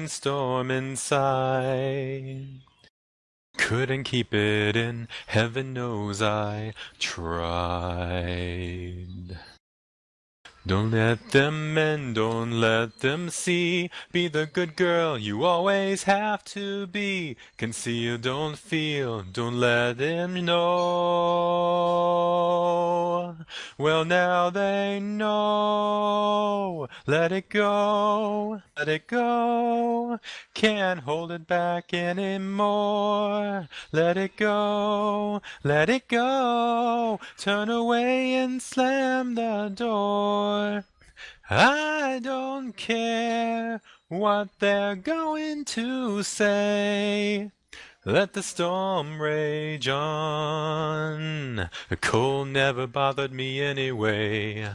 storm inside. Couldn't keep it in, heaven knows I tried. Don't let them in, don't let them see. Be the good girl you always have to be. Conceal, don't feel, don't let them know. Well, now they know. Let it go, let it go. Can't hold it back anymore. Let it go, let it go. Turn away and slam the door. I don't care what they're going to say. Let the storm rage on. The cold never bothered me anyway.